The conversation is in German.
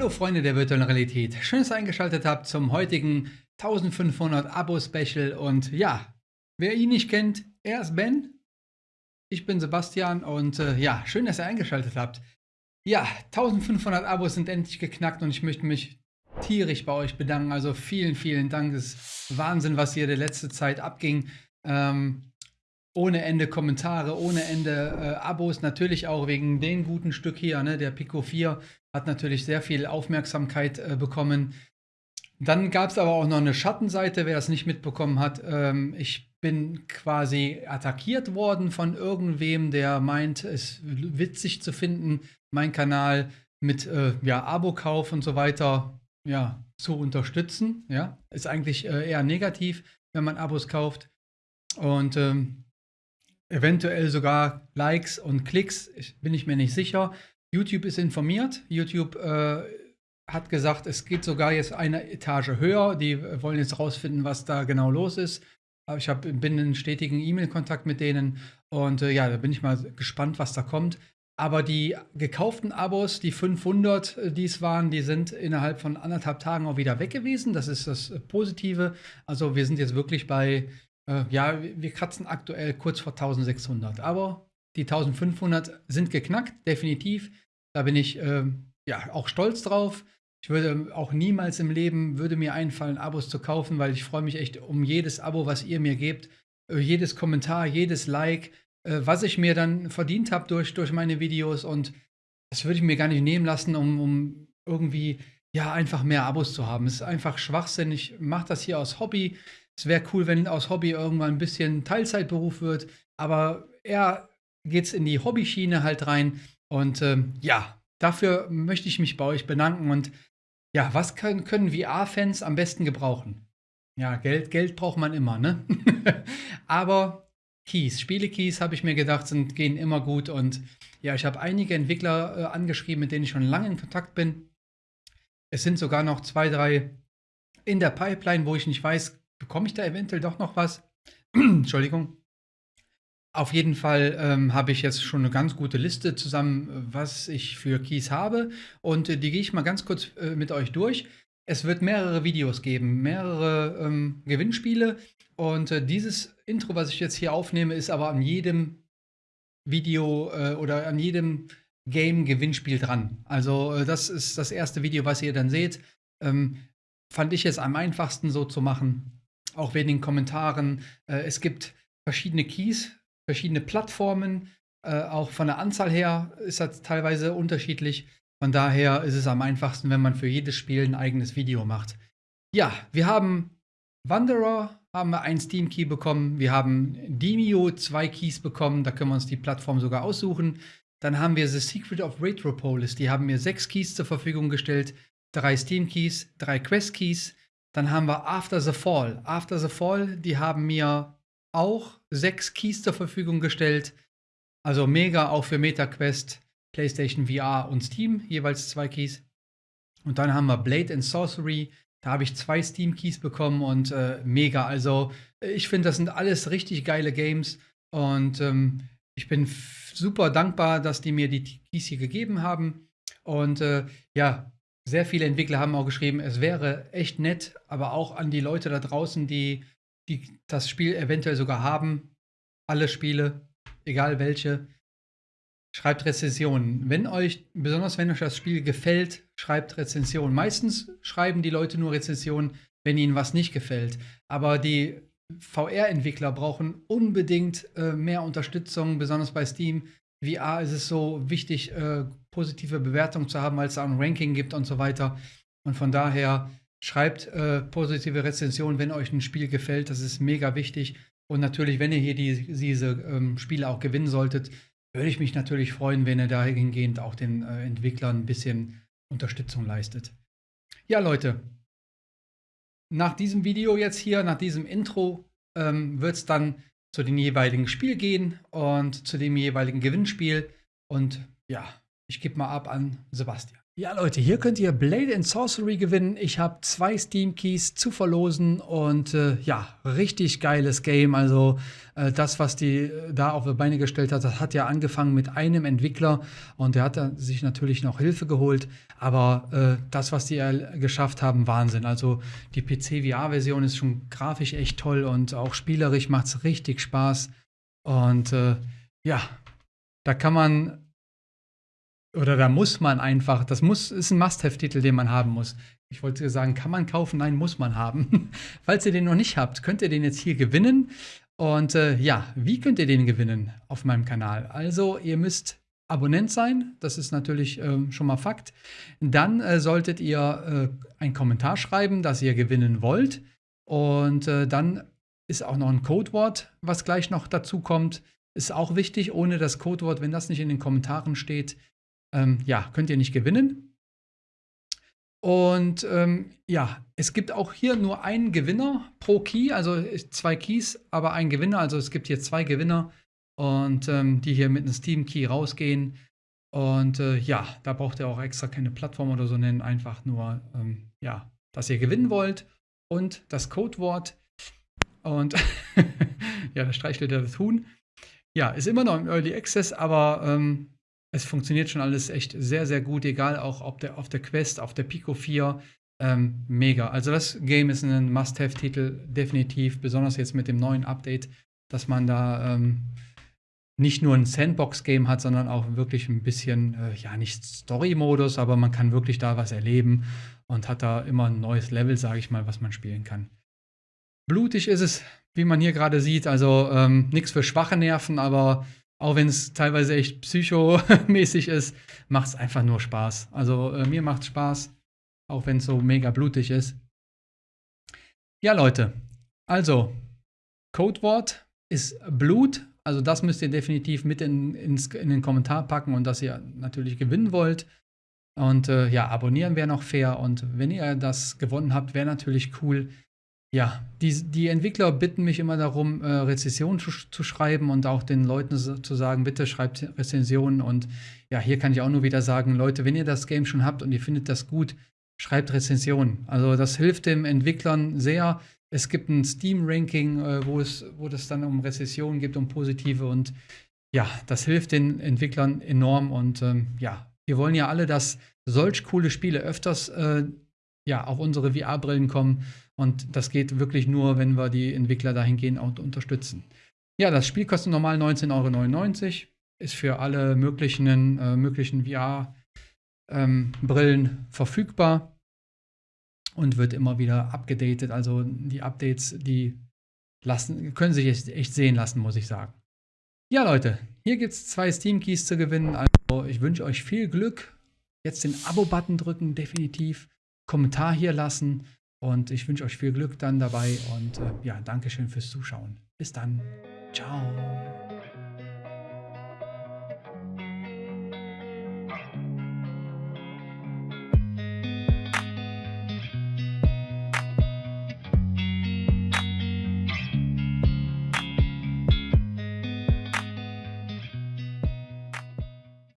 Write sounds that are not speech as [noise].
Hallo Freunde der virtuellen Realität, schön, dass ihr eingeschaltet habt zum heutigen 1500 Abo-Special. Und ja, wer ihn nicht kennt, er ist Ben, ich bin Sebastian und äh, ja, schön, dass ihr eingeschaltet habt. Ja, 1500 Abos sind endlich geknackt und ich möchte mich tierisch bei euch bedanken, also vielen, vielen Dank, es ist Wahnsinn, was hier der letzte Zeit abging. Ähm, ohne Ende Kommentare, ohne Ende äh, Abos, natürlich auch wegen dem guten Stück hier, ne, der Pico 4 hat natürlich sehr viel Aufmerksamkeit äh, bekommen. Dann gab es aber auch noch eine Schattenseite, wer das nicht mitbekommen hat. Ähm, ich bin quasi attackiert worden von irgendwem, der meint, es witzig zu finden, meinen Kanal mit äh, ja, Abo-Kauf und so weiter ja, zu unterstützen. Ja, ist eigentlich äh, eher negativ, wenn man Abos kauft. Und ähm, eventuell sogar Likes und Klicks, bin ich mir nicht sicher. YouTube ist informiert. YouTube äh, hat gesagt, es geht sogar jetzt eine Etage höher. Die wollen jetzt rausfinden, was da genau los ist. Ich hab, bin in stetigen E-Mail-Kontakt mit denen und äh, ja, da bin ich mal gespannt, was da kommt. Aber die gekauften Abos, die 500, äh, die es waren, die sind innerhalb von anderthalb Tagen auch wieder weg gewesen. Das ist das Positive. Also wir sind jetzt wirklich bei äh, ja, wir kratzen aktuell kurz vor 1600. Aber die 1500 sind geknackt, definitiv. Da bin ich äh, ja auch stolz drauf. Ich würde auch niemals im Leben würde mir einfallen, Abos zu kaufen, weil ich freue mich echt um jedes Abo, was ihr mir gebt, äh, jedes Kommentar, jedes Like, äh, was ich mir dann verdient habe durch, durch meine Videos und das würde ich mir gar nicht nehmen lassen, um, um irgendwie ja einfach mehr Abos zu haben. Es ist einfach Schwachsinn. Ich mache das hier aus Hobby. Es wäre cool, wenn aus Hobby irgendwann ein bisschen Teilzeitberuf wird, aber eher geht es in die Hobbyschiene halt rein. Und ähm, ja, dafür möchte ich mich bei euch bedanken. Und ja, was können, können VR-Fans am besten gebrauchen? Ja, Geld, Geld braucht man immer, ne? [laughs] aber Keys, Spiele-Keys, habe ich mir gedacht, sind, gehen immer gut. Und ja, ich habe einige Entwickler äh, angeschrieben, mit denen ich schon lange in Kontakt bin. Es sind sogar noch zwei, drei in der Pipeline, wo ich nicht weiß, bekomme ich da eventuell doch noch was? [clears throat] Entschuldigung. Auf jeden Fall ähm, habe ich jetzt schon eine ganz gute Liste zusammen, was ich für Keys habe. Und äh, die gehe ich mal ganz kurz äh, mit euch durch. Es wird mehrere Videos geben, mehrere ähm, Gewinnspiele. Und äh, dieses Intro, was ich jetzt hier aufnehme, ist aber an jedem Video äh, oder an jedem Game-Gewinnspiel dran. Also äh, das ist das erste Video, was ihr dann seht. Ähm, fand ich es am einfachsten so zu machen auch wegen den Kommentaren. Äh, es gibt verschiedene Keys, verschiedene Plattformen. Äh, auch von der Anzahl her ist das teilweise unterschiedlich. Von daher ist es am einfachsten, wenn man für jedes Spiel ein eigenes Video macht. Ja, wir haben Wanderer, haben wir einen Steam Key bekommen. Wir haben Demio zwei Keys bekommen. Da können wir uns die Plattform sogar aussuchen. Dann haben wir The Secret of Retropolis. Die haben mir sechs Keys zur Verfügung gestellt. Drei Steam Keys, drei Quest Keys, dann haben wir After the Fall. After the Fall, die haben mir auch sechs Keys zur Verfügung gestellt. Also mega auch für MetaQuest, PlayStation VR und Steam, jeweils zwei Keys. Und dann haben wir Blade and Sorcery. Da habe ich zwei Steam-Keys bekommen und äh, mega. Also ich finde, das sind alles richtig geile Games. Und ähm, ich bin super dankbar, dass die mir die Keys hier gegeben haben. Und äh, ja, sehr viele Entwickler haben auch geschrieben, es wäre echt nett, aber auch an die Leute da draußen, die, die das Spiel eventuell sogar haben, alle Spiele, egal welche, schreibt Rezensionen. Wenn euch, besonders wenn euch das Spiel gefällt, schreibt Rezensionen. Meistens schreiben die Leute nur Rezensionen, wenn ihnen was nicht gefällt. Aber die VR-Entwickler brauchen unbedingt äh, mehr Unterstützung, besonders bei Steam. VR ist es so wichtig, äh, positive Bewertungen zu haben, weil es ein Ranking gibt und so weiter. Und von daher schreibt äh, positive Rezensionen, wenn euch ein Spiel gefällt. Das ist mega wichtig. Und natürlich, wenn ihr hier die, diese ähm, Spiele auch gewinnen solltet, würde ich mich natürlich freuen, wenn ihr dahingehend auch den äh, Entwicklern ein bisschen Unterstützung leistet. Ja, Leute, nach diesem Video jetzt hier, nach diesem Intro, ähm, wird es dann zu dem jeweiligen Spiel gehen und zu dem jeweiligen Gewinnspiel. Und ja, ich gebe mal ab an Sebastian. Ja, Leute, hier könnt ihr Blade and Sorcery gewinnen. Ich habe zwei Steam Keys zu verlosen und äh, ja, richtig geiles Game. Also äh, das, was die äh, da auf die Beine gestellt hat, das hat ja angefangen mit einem Entwickler und der hat sich natürlich noch Hilfe geholt. Aber äh, das, was die geschafft haben, Wahnsinn. Also die PC-VR-Version ist schon grafisch echt toll und auch spielerisch macht es richtig Spaß. Und äh, ja, da kann man oder da muss man einfach, das muss, ist ein Must-Have-Titel, den man haben muss. Ich wollte sagen, kann man kaufen? Nein, muss man haben. [laughs] Falls ihr den noch nicht habt, könnt ihr den jetzt hier gewinnen. Und äh, ja, wie könnt ihr den gewinnen auf meinem Kanal? Also, ihr müsst Abonnent sein, das ist natürlich äh, schon mal Fakt. Dann äh, solltet ihr äh, einen Kommentar schreiben, dass ihr gewinnen wollt. Und äh, dann ist auch noch ein Codewort, was gleich noch dazu kommt. Ist auch wichtig, ohne das Codewort, wenn das nicht in den Kommentaren steht, ähm, ja, könnt ihr nicht gewinnen. Und ähm, ja, es gibt auch hier nur einen Gewinner pro Key, also zwei Keys, aber ein Gewinner. Also es gibt hier zwei Gewinner und ähm, die hier mit einem Steam Key rausgehen. Und äh, ja, da braucht ihr auch extra keine Plattform oder so nennen, einfach nur, ähm, ja, dass ihr gewinnen wollt und das Codewort. Und [laughs] ja, da streichelt er das Huhn. Ja, ist immer noch im Early Access, aber ähm, es funktioniert schon alles echt sehr, sehr gut, egal auch ob der, auf der Quest, auf der Pico 4. Ähm, mega. Also das Game ist ein Must-Have-Titel, definitiv, besonders jetzt mit dem neuen Update, dass man da ähm, nicht nur ein Sandbox-Game hat, sondern auch wirklich ein bisschen, äh, ja, nicht Story-Modus, aber man kann wirklich da was erleben und hat da immer ein neues Level, sage ich mal, was man spielen kann. Blutig ist es, wie man hier gerade sieht, also ähm, nichts für schwache Nerven, aber auch wenn es teilweise echt psychomäßig ist, macht es einfach nur Spaß. Also äh, mir macht Spaß, auch wenn es so mega blutig ist. Ja, Leute, also Codewort ist Blut. Also das müsst ihr definitiv mit in, ins, in den Kommentar packen und dass ihr natürlich gewinnen wollt. Und äh, ja, abonnieren wäre noch fair. Und wenn ihr das gewonnen habt, wäre natürlich cool, ja, die, die Entwickler bitten mich immer darum, äh, Rezensionen zu, zu, schreiben und auch den Leuten zu sagen, bitte schreibt Rezensionen. Und ja, hier kann ich auch nur wieder sagen, Leute, wenn ihr das Game schon habt und ihr findet das gut, schreibt Rezensionen. Also das hilft den Entwicklern sehr. Es gibt ein Steam-Ranking, äh, wo es, wo das dann um Rezensionen geht, um positive und ja, das hilft den Entwicklern enorm und ähm, ja, wir wollen ja alle, dass solch coole Spiele öfters äh, ja, auf unsere VR-Brillen kommen und das geht wirklich nur, wenn wir die Entwickler dahingehend auch unterstützen. Ja, das Spiel kostet normal 19,99 Euro. Ist für alle möglichen, äh, möglichen VR-Brillen ähm, verfügbar und wird immer wieder abgedatet. Also die Updates, die lassen, können sich echt, echt sehen lassen, muss ich sagen. Ja, Leute, hier gibt es zwei Steam Keys zu gewinnen. Also ich wünsche euch viel Glück. Jetzt den Abo-Button drücken, definitiv. Kommentar hier lassen. Und ich wünsche euch viel Glück dann dabei und äh, ja, Dankeschön fürs Zuschauen. Bis dann. Ciao.